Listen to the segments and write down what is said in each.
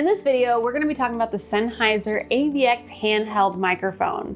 In this video, we're going to be talking about the Sennheiser AVX handheld microphone.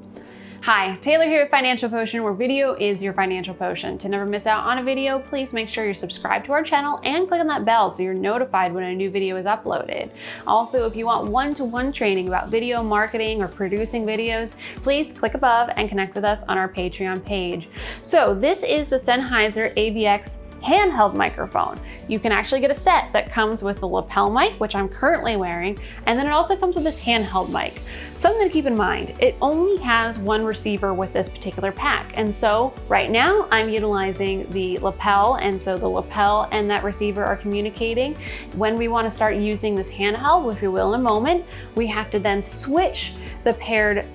Hi, Taylor here at Financial Potion, where video is your financial potion. To never miss out on a video, please make sure you're subscribed to our channel and click on that bell so you're notified when a new video is uploaded. Also, if you want one-to-one -one training about video marketing or producing videos, please click above and connect with us on our Patreon page. So this is the Sennheiser AVX handheld microphone. You can actually get a set that comes with the lapel mic, which I'm currently wearing, and then it also comes with this handheld mic. Something to keep in mind, it only has one receiver with this particular pack. And so right now I'm utilizing the lapel, and so the lapel and that receiver are communicating. When we wanna start using this handheld, which we will in a moment, we have to then switch the paired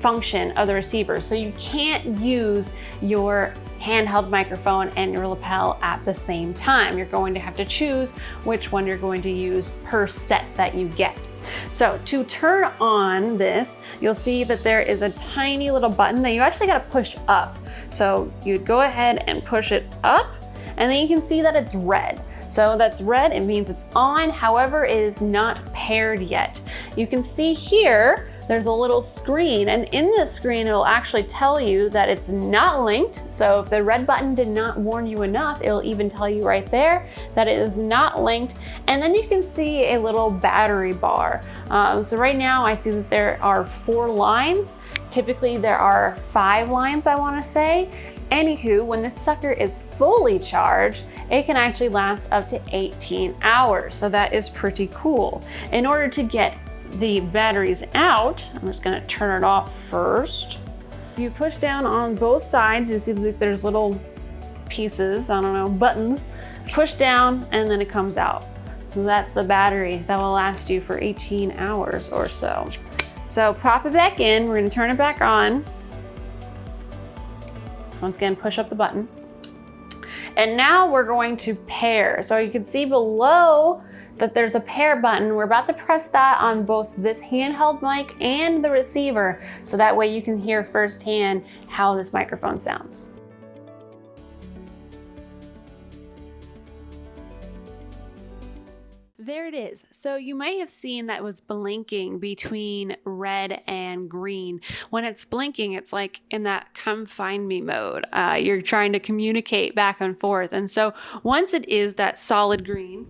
function of the receiver. So you can't use your handheld microphone and your lapel at the same time. You're going to have to choose which one you're going to use per set that you get. So to turn on this, you'll see that there is a tiny little button that you actually gotta push up. So you'd go ahead and push it up and then you can see that it's red. So that's red, it means it's on, however, it is not paired yet. You can see here there's a little screen and in this screen it'll actually tell you that it's not linked. So if the red button did not warn you enough, it'll even tell you right there that it is not linked. And then you can see a little battery bar. Um, so right now I see that there are four lines. Typically there are five lines I wanna say. Anywho, when this sucker is fully charged, it can actually last up to 18 hours. So that is pretty cool. In order to get the batteries out, I'm just gonna turn it off first. You push down on both sides, you see that there's little pieces, I don't know, buttons. Push down and then it comes out. So that's the battery that will last you for 18 hours or so. So pop it back in, we're gonna turn it back on. So once again, push up the button. And now we're going to pair. So you can see below that there's a pair button. We're about to press that on both this handheld mic and the receiver, so that way you can hear firsthand how this microphone sounds. There it is. So you might have seen that was blinking between red and green. When it's blinking, it's like in that come find me mode. Uh, you're trying to communicate back and forth. And so once it is that solid green,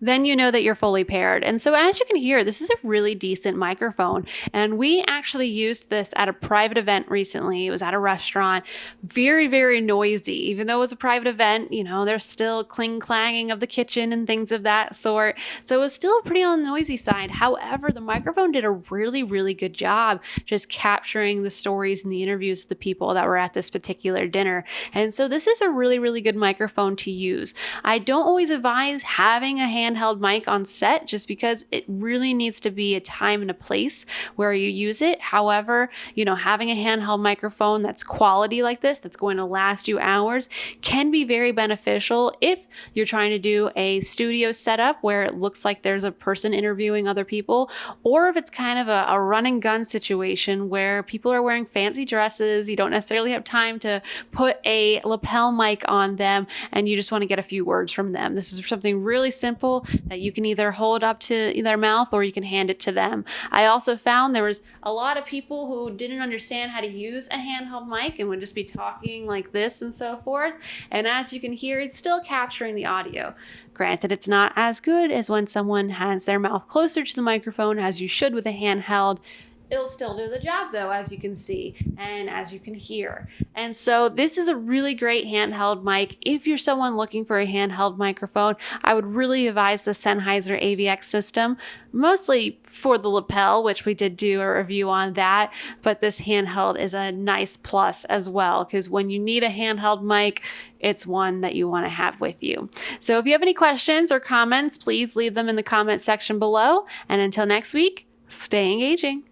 then you know that you're fully paired. And so as you can hear, this is a really decent microphone. And we actually used this at a private event recently. It was at a restaurant, very, very noisy. Even though it was a private event, you know, there's still cling clanging of the kitchen and things of that sort. So it was still pretty on the noisy side. However, the microphone did a really, really good job just capturing the stories and the interviews of the people that were at this particular dinner. And so this is a really, really good microphone to use. I don't always advise having a hand handheld mic on set just because it really needs to be a time and a place where you use it. However, you know, having a handheld microphone that's quality like this, that's going to last you hours, can be very beneficial if you're trying to do a studio setup where it looks like there's a person interviewing other people, or if it's kind of a, a run and gun situation where people are wearing fancy dresses, you don't necessarily have time to put a lapel mic on them, and you just want to get a few words from them. This is something really simple that you can either hold up to their mouth or you can hand it to them. I also found there was a lot of people who didn't understand how to use a handheld mic and would just be talking like this and so forth. And as you can hear, it's still capturing the audio. Granted, it's not as good as when someone has their mouth closer to the microphone as you should with a handheld, it'll still do the job though, as you can see and as you can hear. And so this is a really great handheld mic. If you're someone looking for a handheld microphone, I would really advise the Sennheiser AVX system, mostly for the lapel, which we did do a review on that, but this handheld is a nice plus as well, because when you need a handheld mic, it's one that you want to have with you. So if you have any questions or comments, please leave them in the comment section below. And until next week, stay engaging.